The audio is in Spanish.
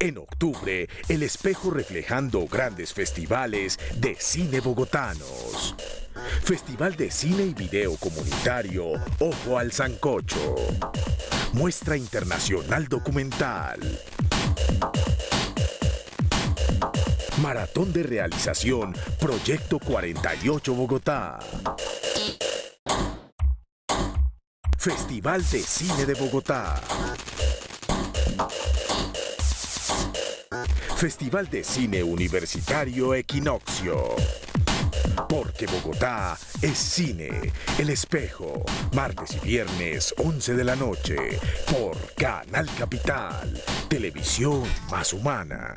En octubre, el espejo reflejando grandes festivales de cine bogotanos. Festival de Cine y Video Comunitario Ojo al Sancocho. Muestra Internacional Documental. Maratón de realización Proyecto 48 Bogotá. Festival de Cine de Bogotá. Festival de Cine Universitario Equinoccio. Porque Bogotá es cine. El espejo. Martes y viernes, 11 de la noche. Por Canal Capital. Televisión más humana.